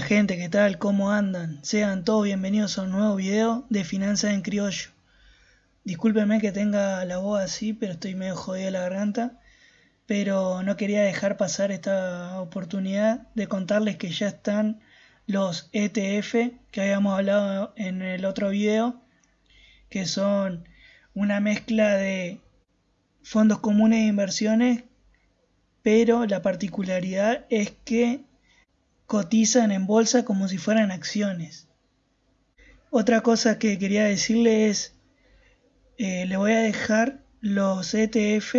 gente, ¿qué tal? ¿Cómo andan? Sean todos bienvenidos a un nuevo video de Finanzas en Criollo. Discúlpenme que tenga la voz así, pero estoy medio jodido la garganta. Pero no quería dejar pasar esta oportunidad de contarles que ya están los ETF que habíamos hablado en el otro video, que son una mezcla de fondos comunes de inversiones, pero la particularidad es que cotizan en bolsa como si fueran acciones. Otra cosa que quería decirle es, eh, le voy a dejar los ETF,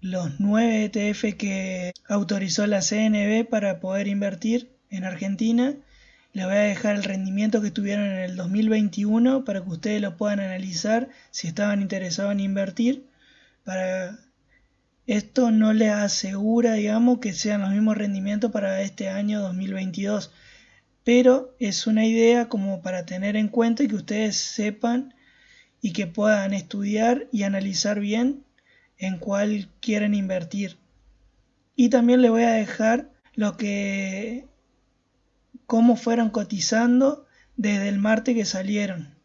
los 9 ETF que autorizó la CNB para poder invertir en Argentina. Le voy a dejar el rendimiento que tuvieron en el 2021 para que ustedes lo puedan analizar si estaban interesados en invertir para esto no les asegura, digamos, que sean los mismos rendimientos para este año 2022, pero es una idea como para tener en cuenta y que ustedes sepan y que puedan estudiar y analizar bien en cuál quieren invertir. Y también les voy a dejar lo que cómo fueron cotizando desde el martes que salieron.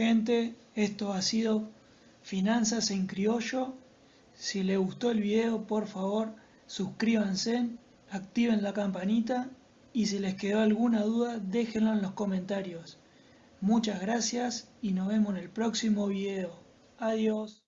Gente, esto ha sido Finanzas en Criollo. Si les gustó el video, por favor, suscríbanse, activen la campanita y si les quedó alguna duda, déjenlo en los comentarios. Muchas gracias y nos vemos en el próximo video. Adiós.